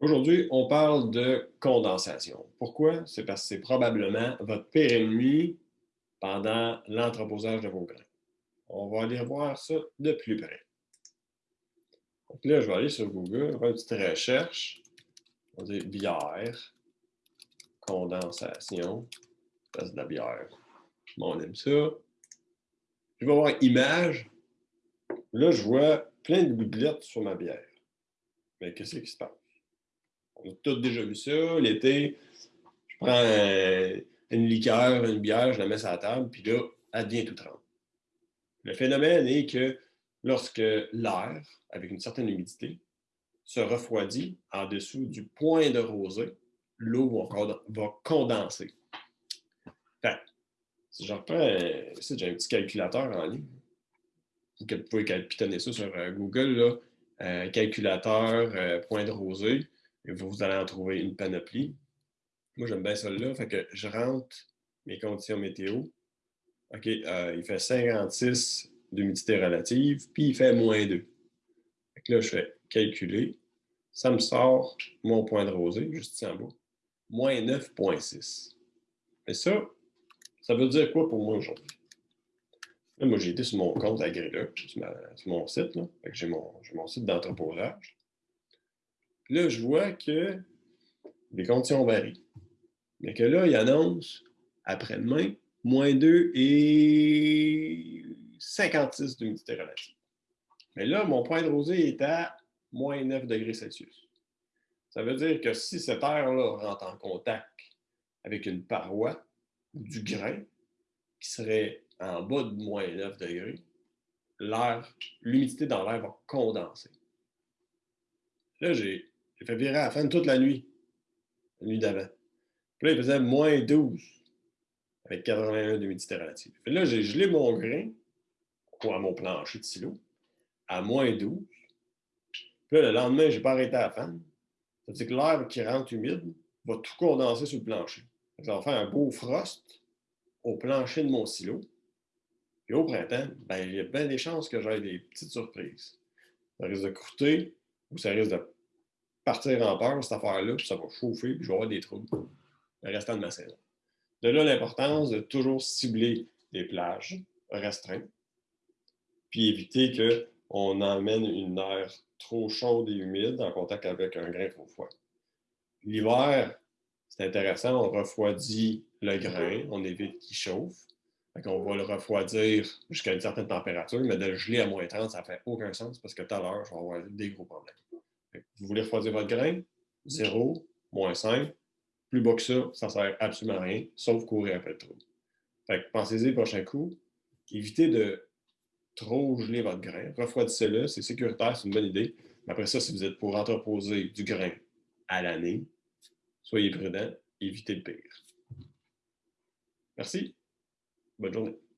Aujourd'hui, on parle de condensation. Pourquoi? C'est parce que c'est probablement votre pire ennemi pendant l'entreposage de vos grains. On va aller voir ça de plus près. Donc là, je vais aller sur Google, faire une petite recherche. On va dire bière, condensation, c'est de la bière. Bon, on aime ça. Je vais voir image. Là, je vois plein de gouttelettes sur ma bière. Mais qu'est-ce qui se passe? On a tous déjà vu ça. L'été, je prends une liqueur, une bière, je la mets sur la table, puis là, elle devient tout trempe. Le phénomène est que lorsque l'air, avec une certaine humidité, se refroidit en dessous du point de rosée, l'eau va condenser. si je reprends, j'ai un petit calculateur en ligne. Vous pouvez pitonner ça sur euh, Google, euh, calculateur, euh, point de rosée vous allez en trouver une panoplie. Moi, j'aime bien celle-là. Fait que je rentre mes conditions météo. OK, euh, il fait 56 d'humidité relative, puis il fait moins 2. Fait que là, je fais calculer. Ça me sort mon point de rosée, juste ici en bas. Moins 9,6. Mais ça, ça veut dire quoi pour moi aujourd'hui? Là, moi, j'ai été sur mon compte Agrila, sur, sur mon site. J'ai mon, mon site d'entreposage. Là, je vois que les conditions varient. Mais que là, il annonce après-demain moins 2 et 56 d'humidité relative. Mais là, mon point de rosée est à moins 9 degrés Celsius. Ça veut dire que si cette air-là rentre en contact avec une paroi du grain qui serait en bas de moins 9 degrés, l'air, l'humidité dans l'air va condenser. Là, j'ai j'ai fait virer à la toute la nuit, la nuit d'avant. Puis là, il faisait moins 12 avec 81 d'humidité relative. Puis là, j'ai gelé mon grain, ou à mon plancher de silo, à moins 12. Puis là, le lendemain, je n'ai pas arrêté à la fan. Ça veut dire que l'air qui rentre humide va tout condenser sur le plancher. Ça va faire un beau frost au plancher de mon silo. Puis au printemps, ben, il y a bien des chances que j'aie des petites surprises. Ça risque de croûter ou ça risque de partir en peur, cette affaire-là, puis ça va chauffer, puis je vais avoir des troubles le restant de ma saison. De là, l'importance de toujours cibler des plages restreintes, puis éviter qu'on emmène une air trop chaude et humide en contact avec un grain trop froid. L'hiver, c'est intéressant, on refroidit le grain, on évite qu'il chauffe. on va le refroidir jusqu'à une certaine température, mais de le geler à moins 30, ça ne fait aucun sens parce que tout à l'heure, je vais avoir des gros problèmes. Vous voulez refroidir votre grain? 0, moins 5. Plus bas que ça, ça ne sert absolument à rien, sauf courir après le trou. Fait pensez-y le prochain coup. Évitez de trop geler votre grain. Refroidissez-le, c'est sécuritaire, c'est une bonne idée. Mais après ça, si vous êtes pour entreposer du grain à l'année, soyez prudent, évitez le pire. Merci. Bonne journée.